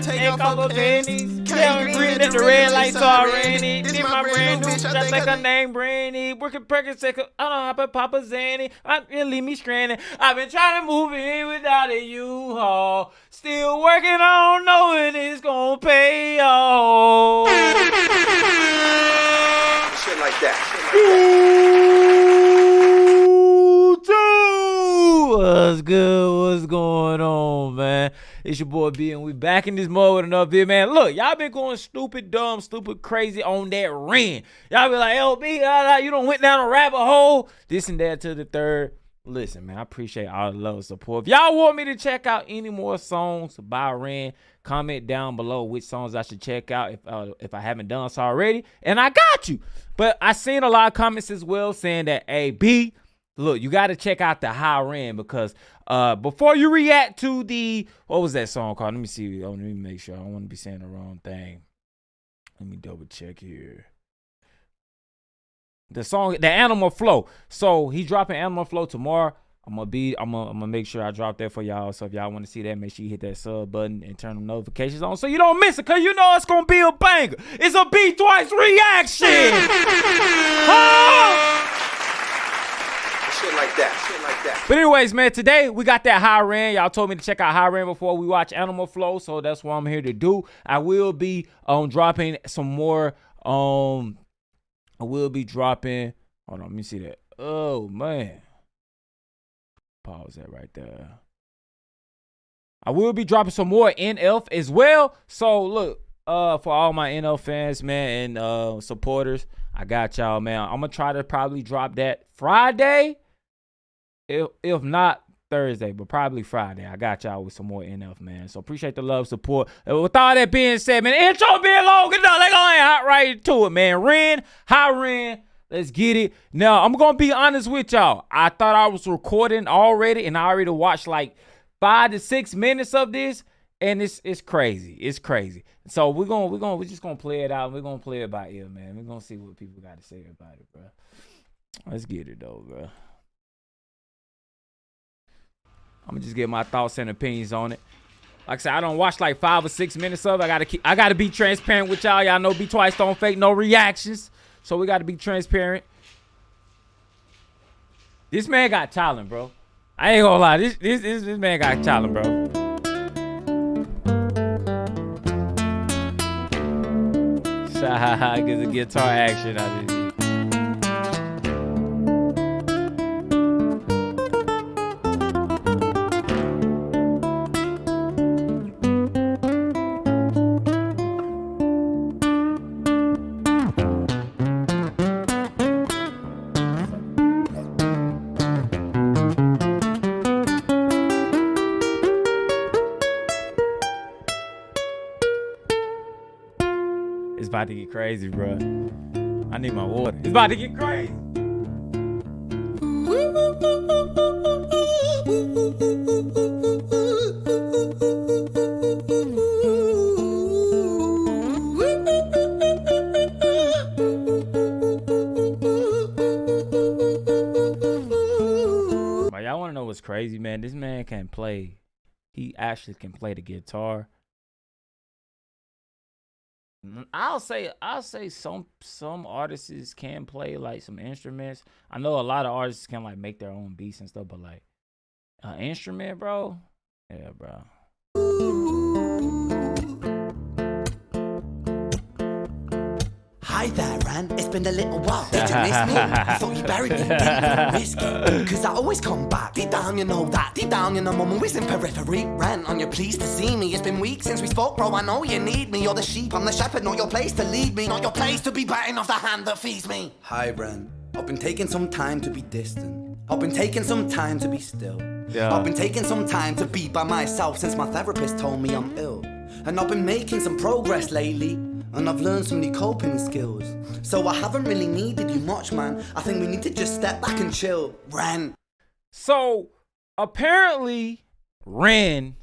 I take off her panties. Tell me green at the red lights already. This my brand new bitch, I think her name Brandy. Working pregnant, I don't hop at Papa Zanny. I really leave me stranded. I've been trying to move in without a U-Haul. Still working on knowing it's gonna pay off. Shit like that. Shit like that. What's good? What's going on, man? It's your boy B, and we back in this mode with another video, man. Look, y'all been going stupid, dumb, stupid, crazy on that Ren. Y'all be like, LB, you don't went down a rabbit hole. This and that to the third. Listen, man, I appreciate all the love and support. If y'all want me to check out any more songs by Ren, comment down below which songs I should check out if uh, if I haven't done so already. And I got you. But I seen a lot of comments as well saying that, hey, B, look, you got to check out the Hi Ren because uh, before you react to the, what was that song called? Let me see. Oh, let me make sure. I don't want to be saying the wrong thing. Let me double check here the song the animal flow so he's dropping animal flow tomorrow i'm gonna be i'm gonna, I'm gonna make sure i drop that for y'all so if y'all want to see that make sure you hit that sub button and turn the notifications on so you don't miss it because you know it's gonna be a banger it's a B twice reaction Shit like that. Shit like that. But anyways, man, today we got that Hi Ren. Y'all told me to check out Hi Ren before we watch Animal Flow, so that's what I'm here to do. I will be um dropping some more um I will be dropping. Hold on, let me see that. Oh man. Pause that right there. I will be dropping some more NF as well. So look, uh, for all my NF fans, man, and uh supporters, I got y'all, man. I'm gonna try to probably drop that Friday. If if not Thursday, but probably Friday. I got y'all with some more NF, man. So appreciate the love, support. And with all that being said, man, intro being long enough, let go hot right to it, man. Ren, hi Ren. Let's get it. Now, I'm gonna be honest with y'all. I thought I was recording already, and I already watched like five to six minutes of this, and it's it's crazy. It's crazy. So we're gonna we're gonna we're just gonna play it out. We're gonna play it by ear, man. We're gonna see what people got to say about it, bro. Let's get it though, bro. I'm gonna just get my thoughts and opinions on it. Like I said, I don't watch like five or six minutes of it. I gotta keep I gotta be transparent with y'all. Y'all know be twice don't fake no reactions. So we gotta be transparent. This man got talent, bro. I ain't gonna lie. This this this, this man got talent, bro. Get the guitar action out of about to get crazy, bro. I need my water. It's about to get crazy. But y'all want to know what's crazy, man? This man can play. He actually can play the guitar Mm, I'll say I'll say some some artists can play like some instruments. I know a lot of artists can like make their own beats and stuff, but like an instrument, bro. Yeah, bro. Hi there, Ren. It's been a little while. Did you miss me? I thought you buried me. Didn't risk Cause I always come back. Deep down, you know that. Deep down, you know I'm always in periphery. Ren, on your pleased to see me. It's been weeks since we spoke, bro. I know you need me. You're the sheep, I'm the shepherd. Not your place to lead me. Not your place to be biting off the hand that feeds me. Hi, Ren. I've been taking some time to be distant. I've been taking some time to be still. Yeah. I've been taking some time to be by myself since my therapist told me I'm ill. And I've been making some progress lately and I've learned some new coping skills. So I haven't really needed you much, man. I think we need to just step back and chill. Ren. So apparently, Ren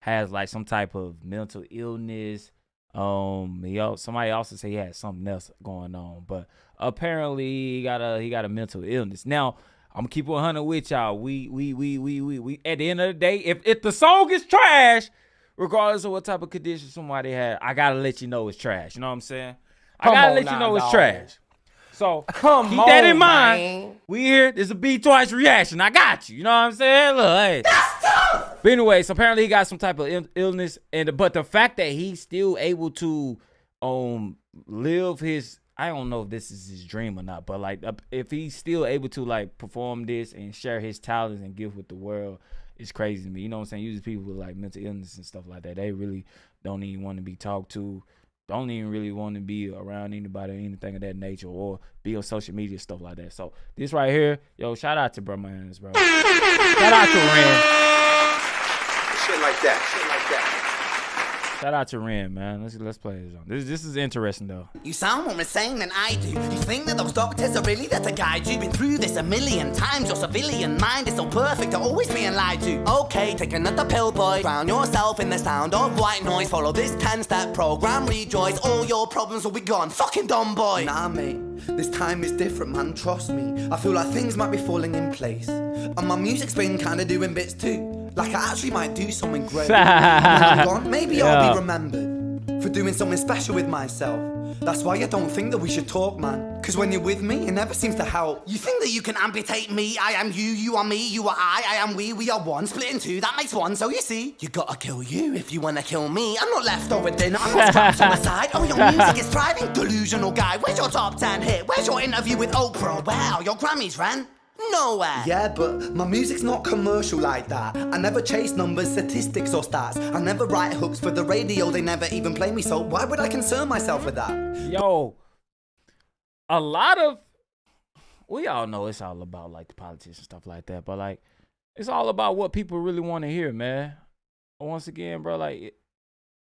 has like some type of mental illness. Um, he also, somebody also say he had something else going on, but apparently he got a he got a mental illness. Now I'm gonna keep 100 with y'all. We we we we we we at the end of the day, if if the song is trash, regardless of what type of condition somebody had, I gotta let you know it's trash. You know what I'm saying? Come I gotta let now, you know it's trash. So Come keep that in mind. man. We here. There's a B twice reaction. I got you. You know what I'm saying? Look, hey. But anyway, so apparently he got some type of illness, and but the fact that he's still able to um live his I don't know if this is his dream or not, but like if he's still able to like perform this and share his talents and give with the world, it's crazy to me. You know what I'm saying? Usually people with like mental illness and stuff like that, they really don't even want to be talked to. Don't even really want to be around anybody or anything of that nature or be on social media stuff like that. So this right here, yo, shout out to bro Mans, bro. shout out to Ren. Shit like that. Shit like that. Shout out to Ren, man. Let's let's play this. On. This this is interesting though. You sound more insane than I do. You think that those doctors are really there to guide you? Been through this a million times. Your civilian mind is so perfect to always being lied to. Okay, take another pill, boy. Drown yourself in the sound of white noise. Follow this 10 step program, rejoice. All your problems will be gone. Fucking dumb boy. Nah, mate, this time is different, man. Trust me. I feel like things might be falling in place, and my music's been kind of doing bits too. Like I actually might do something great. when I'm gone, maybe I'll be remembered for doing something special with myself. That's why I don't think that we should talk, man. Cause when you're with me, it never seems to help. You think that you can amputate me? I am you, you are me, you are I, I am we, we are one. Split in two, that makes one. So you see, you gotta kill you if you wanna kill me. I'm not left over dinner, I'm not scraps on the side. Oh, your music is thriving, delusional guy. Where's your top 10 hit? Where's your interview with Oprah? Wow, your Grammys ran nowhere. Yeah, but my music's not commercial like that. I never chase numbers, statistics, or stats. I never write hooks for the radio, they never even play me, so why would I concern myself with that? Yo, a lot of we all know it's all about like the politics and stuff like that, but like it's all about what people really want to hear, man. Once again, bro, like it-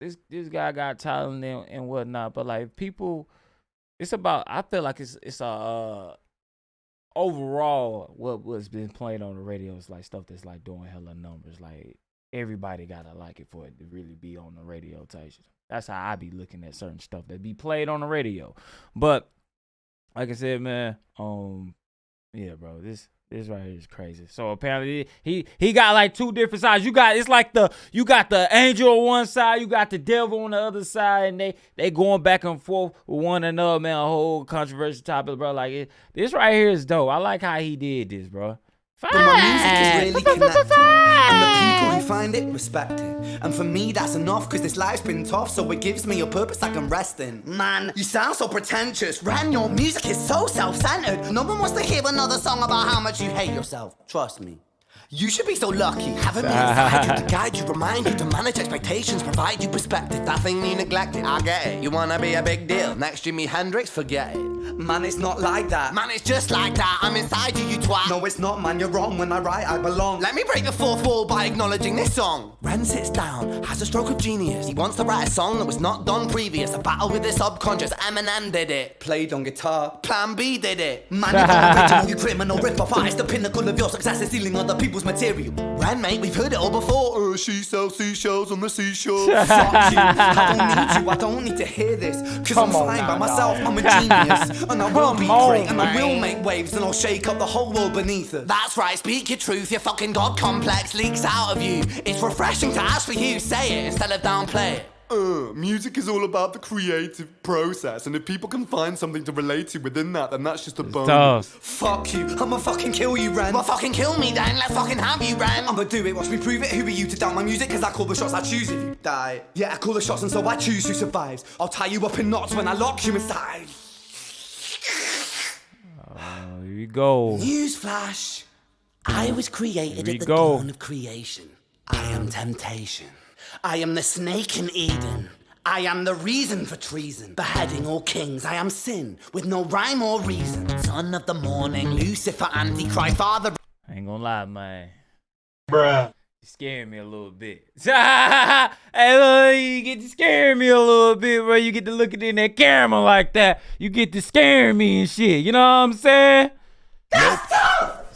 this this guy got talent and, and whatnot, but like people, it's about. I feel like it's it's a uh, overall what what's been played on the radio is like stuff that's like doing hella numbers. Like everybody gotta like it for it to really be on the radio type shit. That's how I be looking at certain stuff that be played on the radio. But like I said, man, um, yeah, bro, this this right here is crazy. So apparently he he got like two different sides. You got it's like the you got the angel on one side, you got the devil on the other side, and they they going back and forth with one another, man. A whole controversial topic, bro. Like it, this right here is dope. I like how he did this, bro. But my music is really connected, and the people who find it respect it. And for me, that's enough, cause this life's been tough, so it gives me a purpose I can rest in. Man, you sound so pretentious. Ren, your music is so self-centered. No one wants to hear another song about how much you hate yourself. Trust me. You should be so lucky. Having me inside you to guide you, remind you to manage expectations, provide you perspective. That thing you neglected, I get it. You wanna be a big deal. Next Jimi Hendrix, forget it. Man, it's not like that. Man, it's just like that. I'm inside you, you twat. No, it's not, man. You're wrong. When I write, I belong. Let me break the fourth wall by acknowledging this song. Ren sits down, has a stroke of genius. He wants to write a song that was not done previous. A battle with the subconscious. Eminem did it. Played on guitar. Plan B did it. Man, you're not original, you criminal rip-off artist. The pinnacle of your success is stealing other people's material. Ren, mate, we've heard it all before. Uh, she sells seashells on the seashore. Fuck you. I don't need you. I don't need to hear this. Cause I'm Come fine by myself. I'm a genius. And I will Come be on, great. And I will make waves. And I'll shake up the whole world beneath us. That's right, speak your truth. Your fucking God complex leaks out of you. It's refreshing to ask for you. Say it instead of downplay it. Uh, music is all about the creative process, and if people can find something to relate to within that, then that's just a bonus. Tough. Fuck you. I'ma fucking kill you, Ren. Well, fucking kill me then. Let's fucking have you, Ren. I'ma do it, watch me prove it. Who are you to doubt my music? Cause I call the shots, I choose if you die. Yeah, I call the shots and so I choose who survives. I'll tie you up in knots when I lock you inside. Here you go. Newsflash. I was created Here at the go. dawn of creation. I am temptation. I am the snake in Eden. I am the reason for treason. Beheading all kings, I am sin, with no rhyme or reason. Son of the morning, Lucifer, Antichrist, Father. I ain't gonna lie, man. Bruh. You scaring me a little bit. hey, look, you get to scaring me a little bit, bro. You get to look looking in that camera like that. You get to scaring me and shit. You know what I'm saying?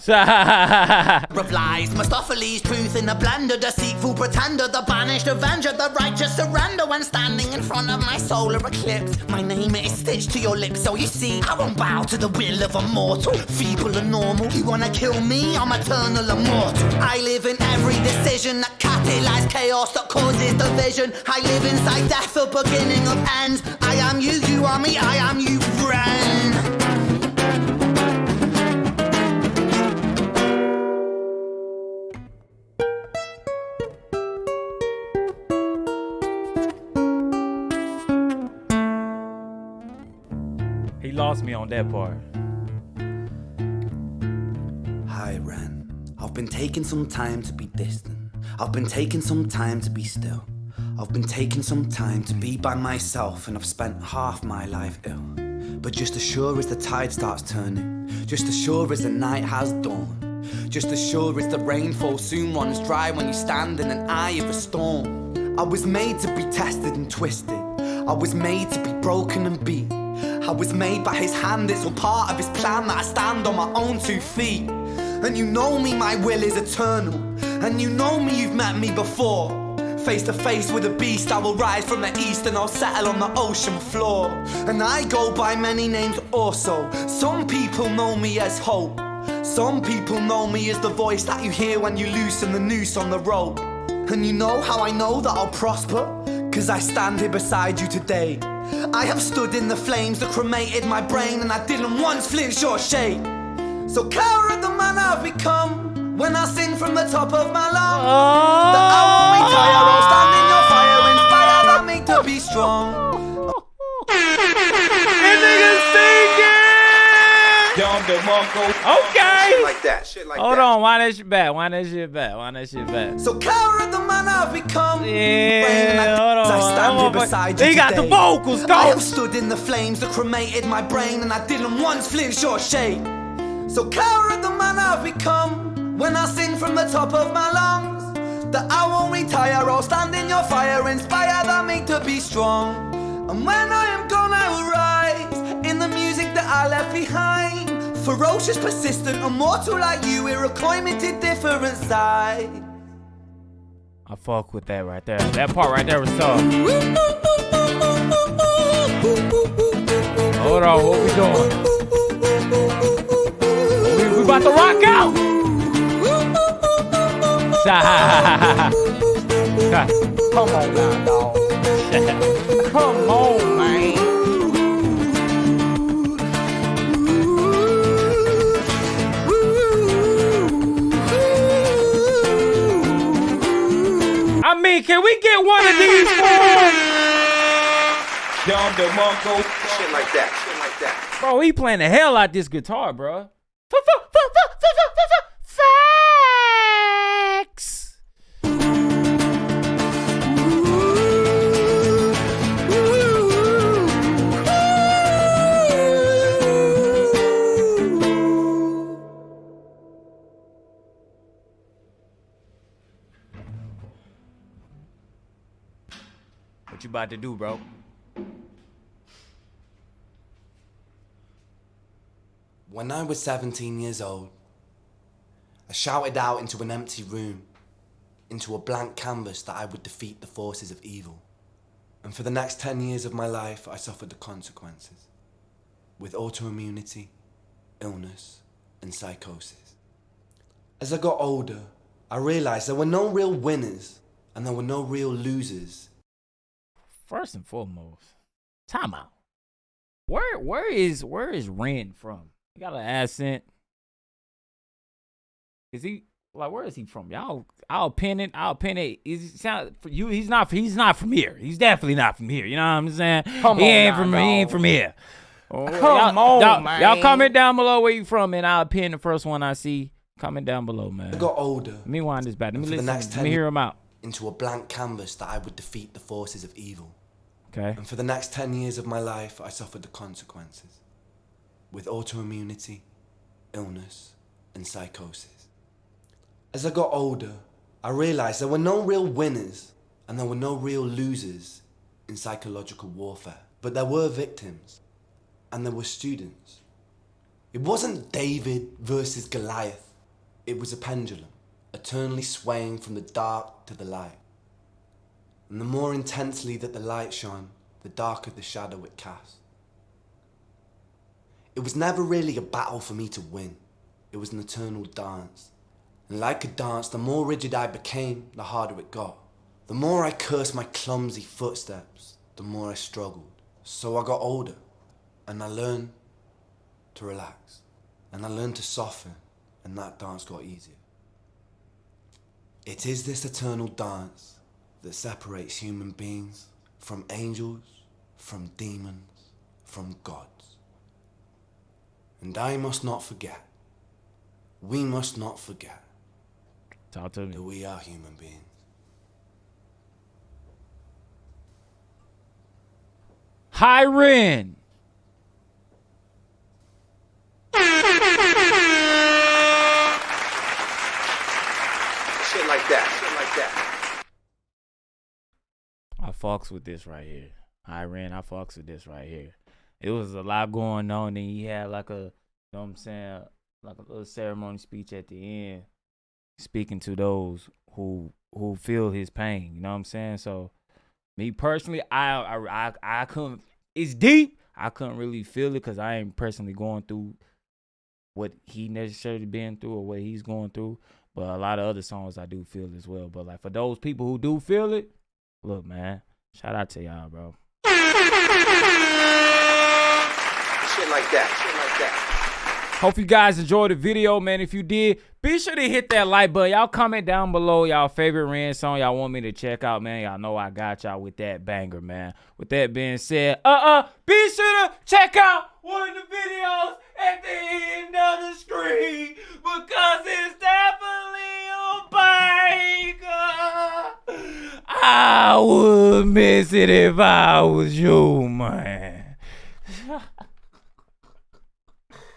Of lies, Mephistopheles, truth in the blender, deceitful pretender, the banished avenger, the righteous surrender when standing in front of my solar eclipse. My name is stitched to your lips, so you see, I won't bow to the will of a mortal, feeble and normal. You wanna kill me? I'm eternal immortal. I live in every decision that catalyzes chaos that causes division. I live inside death, the beginning of ends. I am you, you are me, I am you, on that part. Hi, Ren. I've been taking some time to be distant. I've been taking some time to be still. I've been taking some time to be by myself, and I've spent half my life ill. But just as sure as the tide starts turning, just as sure as the night has dawned, just as sure as the rainfall soon runs dry when you stand in an eye of a storm. I was made to be tested and twisted. I was made to be broken and beat. I was made by his hand, it's all part of his plan that I stand on my own two feet. And you know me, my will is eternal. And you know me, you've met me before. Face to face with a beast, I will rise from the east and I'll settle on the ocean floor. And I go by many names also. Some people know me as hope. Some people know me as the voice that you hear when you loosen the noose on the rope. And you know how I know that I'll prosper? Cause I stand here beside you today. I have stood in the flames that cremated my brain, and I didn't once flinch or shake. So cower the man I've become when I sing from the top of my lungs. Oh. That I won't retire or stand in your fire, inspired by me to be strong. Okay. Shit like that. Shit like Hold that. on. Why that shit back? Why that shit back? Why that shit back? So cower the man I've become. Yeah. Hold on. I stand here beside you He got the vocals. Go. I have stood in the flames that cremated my brain, and I didn't once flinch or shake. So cower the man I've become when I sing from the top of my lungs. That I won't retire or stand in your fire, inspired by me to be strong. And when I am gone, I will rise in the music that I left behind. Ferocious, persistent, immortal like you, we're a to different side. I fuck with that right there. That part right there was tough. Hold on, what we doing? We, we about to rock out. Come on now, dog. Come on, can we get one of these Dumb the Monko. Shit like that. Shit like that. Bro, he playing the hell out this guitar, bro. What you about to do, bro? When I was 17 years old, I shouted out into an empty room, into a blank canvas that I would defeat the forces of evil. And for the next 10 years of my life, I suffered the consequences with autoimmunity, illness, and psychosis. As I got older, I realized there were no real winners and there were no real losers First and foremost, time out. Where where is where is Ren from? He got an accent. Is he like where is he from? Y'all I'll pin it, I'll pin it. Is sound for you he's not he's not from here. He's definitely not from here. You know what I'm saying? Come he on ain't now, from he ain't from here. Oh, come y'all, on, y'all, man. Y'all comment down below where you from and I'll pin the first one I see. Comment down below, man. I got older Let me wind this back. Let me For the listen. next Let me hear him out. Into a blank canvas that I would defeat the forces of evil. Okay. And for the next 10 years of my life, I suffered the consequences with autoimmunity, illness, and psychosis. As I got older, I realized there were no real winners and there were no real losers in psychological warfare, but there were victims and there were students. It wasn't David versus Goliath. It was a pendulum, eternally swaying from the dark to the light. And the more intensely that the light shone, the darker the shadow it cast. It was never really a battle for me to win. It was an eternal dance. And like a dance, the more rigid I became, the harder it got. The more I cursed my clumsy footsteps, the more I struggled. So I got older, and I learned to relax, and I learned to soften, and that dance got easier. It is this eternal dance that separates human beings from angels, from demons, from gods. And I must not forget, we must not forget Talk to me. that we are human beings. Hi Ren. That. I fucks with this right here. Hi Ren, I fucks with this right here. It was a lot going on, and he had like a, you know what I'm saying, like a little ceremony speech at the end, speaking to those who who feel his pain. You know what I'm saying? So, me personally, I I I, I couldn't. It's deep. I couldn't really feel it because I ain't personally going through what he necessarily been through or what he's going through. But a lot of other songs I do feel as well. But like for those people who do feel it, look, man, shout out to y'all, bro. Shit like that. Shit like that. Hope you guys enjoyed the video, man. If you did, be sure to hit that like button. Y'all comment down below y'all favorite Ren song y'all want me to check out, man. Y'all know I got y'all with that banger, man. With that being said, uh-uh, be sure to check out one of the videos at the end of the screen because it's definitely a banger. I would miss it if I was you,